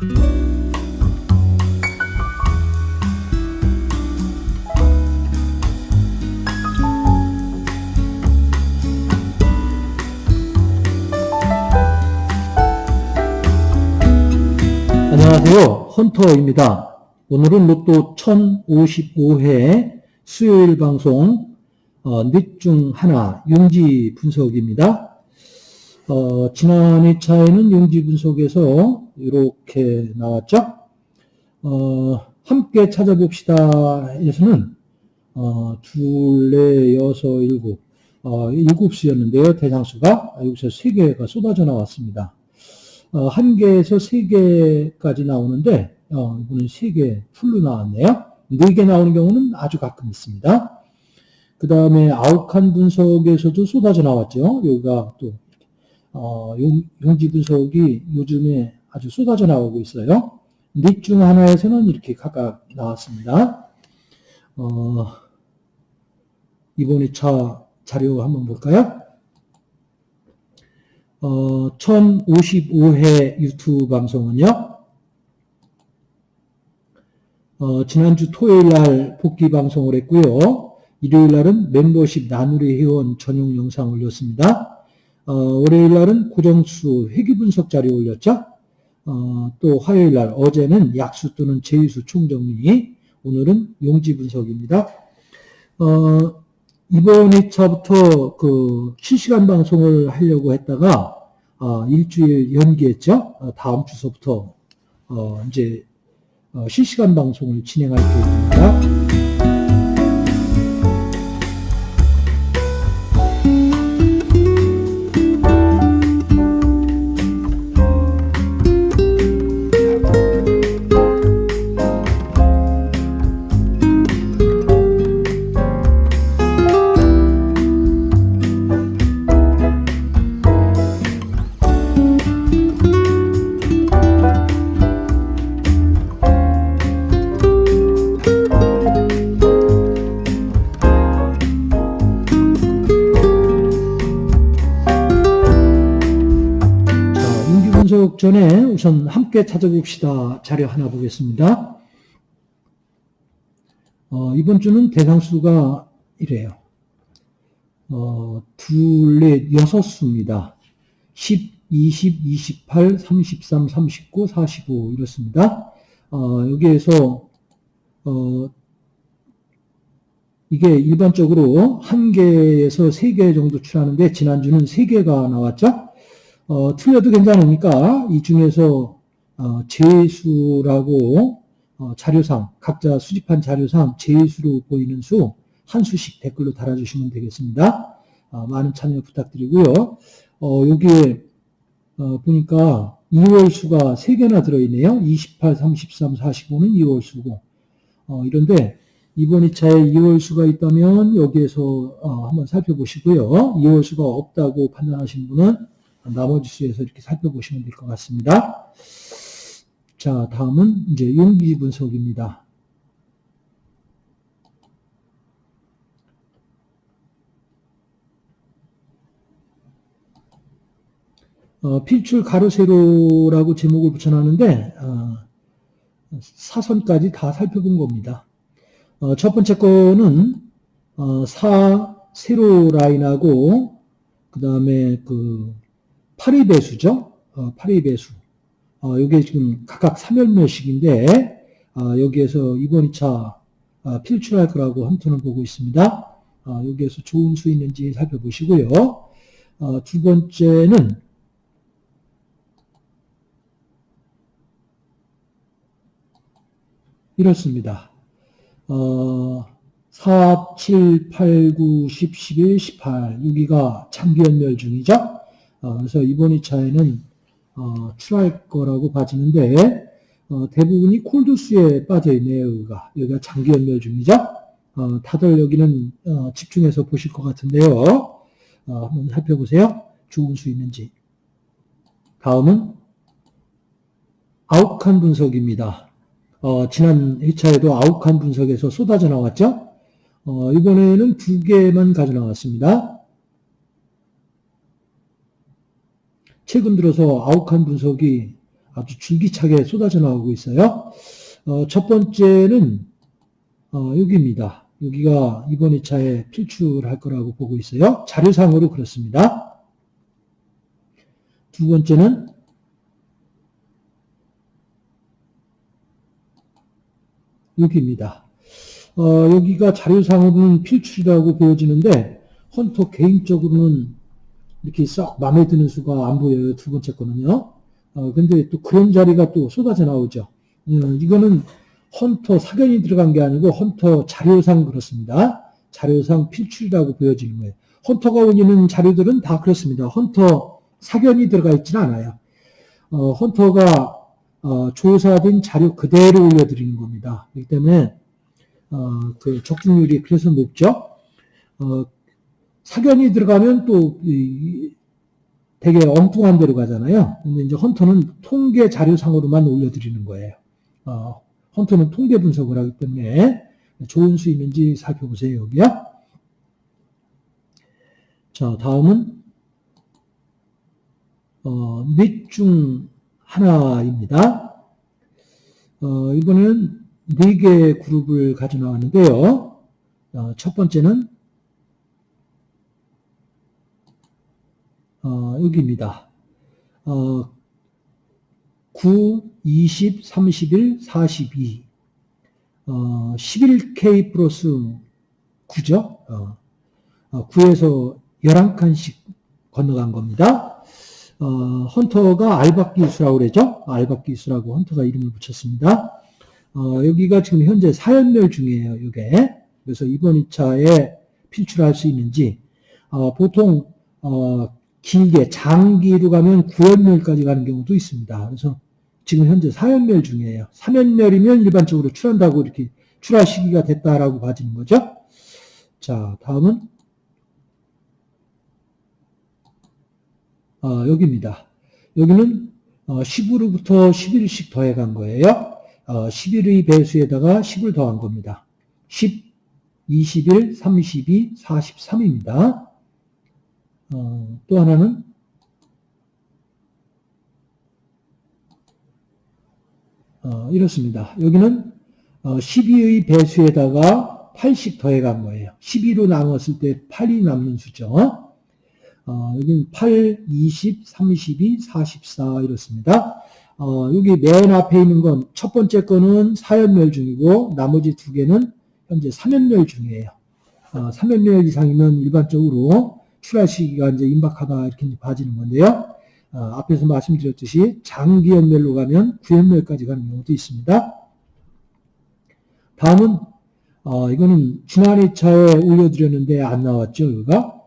안녕하세요. 헌터입니다. 오늘은 로또 1055회 수요일 방송 어, 넷중 하나 용지 분석입니다. 어, 지난 2차에는 용지 분석에서 이렇게 나왔죠. 어, 함께 찾아봅시다 에서는 어, 둘, 넷, 여섯, 일곱 어, 일곱 수였는데요. 대상수가 여기서 세 개가 쏟아져 나왔습니다. 어, 한 개에서 세 개까지 나오는데 어, 이번엔 세개 풀로 나왔네요. 네 개 나오는 경우는 아주 가끔 있습니다. 그 다음에 아욱한 분석에서도 쏟아져 나왔죠. 여기가 또 어, 용, 지 분석이 요즘에 아주 쏟아져 나오고 있어요. 넷중 하나에서는 이렇게 각각 나왔습니다. 어, 이번 2차 자료 한번 볼까요? 어, 1055회 유튜브 방송은요, 어, 지난주 토요일 날 복귀 방송을 했고요. 일요일 날은 멤버십 나누리 회원 전용 영상 올렸습니다. 어, 월요일 날은 고정수 회귀 분석 자료 올렸죠. 어, 또 화요일 날 어제는 약수 또는 제휴수 총정리, 오늘은 용지 분석입니다. 어, 이번 2차부터 그 실시간 방송을 하려고 했다가 어, 일주일 연기했죠. 어, 다음 주서부터 어, 이제 어, 실시간 방송을 진행할 계획입니다. 우선 함께 찾아봅시다. 자료 하나 보겠습니다. 어, 이번 주는 대상수가 이래요. 어, 둘, 넷, 여섯 수입니다. 10, 20, 28, 33, 39, 45 이렇습니다. 어, 여기에서 어, 이게 일반적으로 한 개에서 세 개 정도 출하는데 지난주는 세 개가 나왔죠. 어, 틀려도 괜찮으니까 이 중에서 어, 제수라고 어, 자료상 각자 수집한 자료상 제수로 보이는 수 한 수씩 댓글로 달아주시면 되겠습니다. 어, 많은 참여 부탁드리고요. 어, 여기에 어, 보니까 2월 수가 3개나 들어있네요. 28, 33, 45는 2월 수고 이런데 이번 2차에 2월 수가 있다면 여기에서 한번 살펴보시고요. 2월 수가 없다고 판단하신 분은 나머지 수에서 이렇게 살펴보시면 될 것 같습니다. 자, 다음은 이제 용기 분석입니다. 어, 필출 가로 세로라고 제목을 붙여놨는데 어, 사선까지 다 살펴본 겁니다. 어, 첫 번째 거는 어, 사 세로 라인하고 그 다음에 그 8의 배수죠. 어, 8의 배수. 어, 이게 지금 각각 3열매씩인데 어, 여기에서 이번 2차 어, 필출할 거라고 한톤을 보고 있습니다. 어, 여기에서 좋은 수 있는지 살펴보시고요. 어, 두 번째는 이렇습니다. 어, 4, 7, 8, 9, 10, 11, 18 여기가 장기연멸 중이죠. 어, 그래서 이번 2차에는 어, 출할 거라고 봐지는데 어, 대부분이 콜드수에 빠져있네요. 여기가. 여기가 장기 연멸 중이죠. 어, 다들 여기는 어, 집중해서 보실 것 같은데요. 어, 한번 살펴보세요. 좋은 수 있는지. 다음은 아욱한 분석입니다. 어, 지난 2차에도 아욱한 분석에서 쏟아져 나왔죠. 어, 이번에는 두 개만 가져 나왔습니다. 최근 들어서 아욱한 분석이 아주 줄기차게 쏟아져 나오고 있어요. 어, 첫 번째는 어, 여기입니다. 여기가 이번 2차에 필출할 거라고 보고 있어요. 자료상으로 그렇습니다. 두 번째는 여기입니다. 어, 여기가 자료상으로는 필출이라고 보여지는데 헌터 개인적으로는 이렇게 썩 마음에 드는 수가 안 보여요. 두 번째 거는요. 어, 근데 또 그런 자리가 또 쏟아져 나오죠. 어, 이거는 헌터 사견이 들어간 게 아니고 헌터 자료상 그렇습니다. 자료상 필출이라고 보여지는 거예요. 헌터가 올리는 자료들은 다 그렇습니다. 헌터 사견이 들어가 있지는 않아요. 어, 헌터가 어, 조사된 자료 그대로 올려드리는 겁니다. 그렇기 때문에 어, 그 적중률이 그래서 높죠. 어, 사견이 들어가면 또 이, 되게 엉뚱한 데로 가잖아요. 근데 이제 헌터는 통계 자료상으로만 올려드리는 거예요. 어, 헌터는 통계 분석을 하기 때문에 좋은 수 있는지 살펴보세요. 여기요. 자, 다음은 어, 넷중 하나입니다. 어, 이번에는 네 개의 그룹을 가져 나왔는데요. 어, 첫 번째는 어, 여기입니다. 어, 9, 20, 31, 42. 어, 11K 플러스 9죠. 어, 어, 9에서 11칸씩 건너간 겁니다. 어, 헌터가 알박기수라고 그러죠. 알박기수라고 헌터가 이름을 붙였습니다. 어, 여기가 지금 현재 사연멸 중이에요. 이게. 그래서 이번 2차에 필출할 수 있는지 어, 보통 어, 길게 장기로 가면 9연멸까지 가는 경우도 있습니다. 그래서 지금 현재 4연멸 중이에요. 3연멸이면 일반적으로 출한다고 이렇게 출하 시기가 됐다라고 봐지는 거죠. 자, 다음은 어, 여기입니다. 여기는 어, 10으로부터 11씩 더해간 거예요. 어, 11의 배수에다가 10을 더한 겁니다. 10, 21, 32, 43입니다. 어, 또 하나는 어, 이렇습니다. 여기는 어, 12의 배수에다가 8씩 더해간 거예요. 12로 나눴을 때 8이 남는 수죠. 어, 여기는 8, 20, 32, 44 이렇습니다. 어, 여기 맨 앞에 있는 건 첫 번째 거는 4연멸 중이고 나머지 두 개는 현재 3연멸 중이에요. 어, 3연멸 이상이면 일반적으로 출하 시기가 이제 임박하다 이렇게 봐지는 건데요. 어, 앞에서 말씀드렸듯이 장기 연멸로 가면 9연멸까지 가는 경우도 있습니다. 다음은 어, 이거는 지난 2차에 올려드렸는데 안 나왔죠. 여기가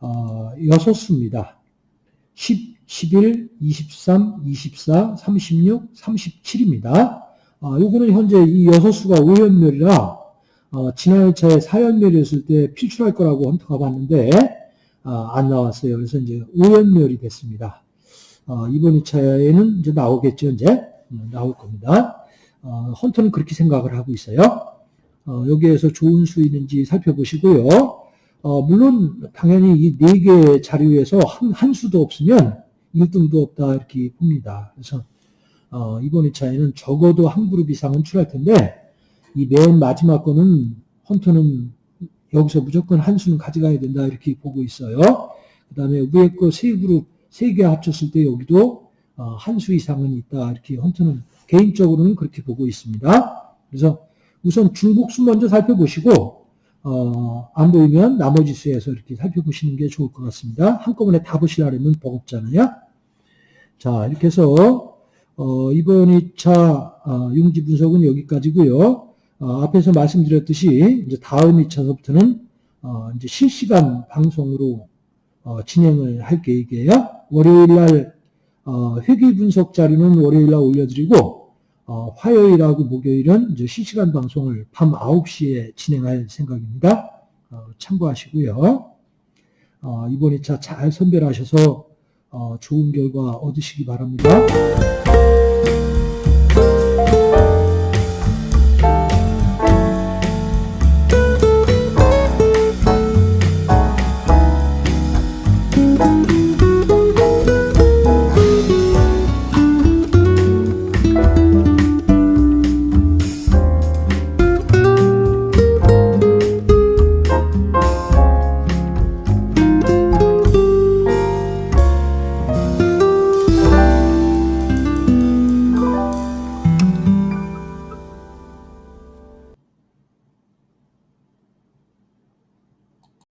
어, 6수입니다. 10, 11, 23, 24, 36, 37입니다. 어, 요거는 현재 이 6수가 5연멸이라 어, 지난 1차에 4연멸이었을 때 필출할 거라고 헌터가 봤는데 어, 안 나왔어요. 그래서 이제 5연멸이 됐습니다. 어, 이번 2차에는 이제 나오겠죠. 이제 음, 나올 겁니다. 어, 헌터는 그렇게 생각을 하고 있어요. 어, 여기에서 좋은 수 있는지 살펴보시고요. 어, 물론 당연히 이 네개 자료에서 한, 한 수도 없으면 1등도 없다 이렇게 봅니다. 그래서 어, 이번 2차에는 적어도 한 그룹 이상은 출할 텐데 이 맨 마지막 거는 헌터는 여기서 무조건 한 수는 가져가야 된다 이렇게 보고 있어요. 그 다음에 위에 거 세 그룹 세 개 합쳤을 때 여기도 어, 한수 이상은 있다 이렇게 헌터는 개인적으로는 그렇게 보고 있습니다. 그래서 우선 중복수 먼저 살펴보시고 어, 안 보이면 나머지 수에서 이렇게 살펴보시는 게 좋을 것 같습니다. 한꺼번에 다 보시려면 버겁잖아요. 자, 이렇게 해서 어, 이번 2차 어, 용지 분석은 여기까지고요. 어, 앞에서 말씀드렸듯이 이제 다음 2차서부터는 어, 이제 실시간 방송으로 어, 진행을 할 계획이에요. 월요일 날 어, 회계 분석 자료는 월요일 날 올려드리고 어, 화요일하고 목요일은 이제 실시간 방송을 밤 9시에 진행할 생각입니다. 어, 참고하시고요. 어, 이번 2차 잘 선별하셔서 어, 좋은 결과 얻으시기 바랍니다.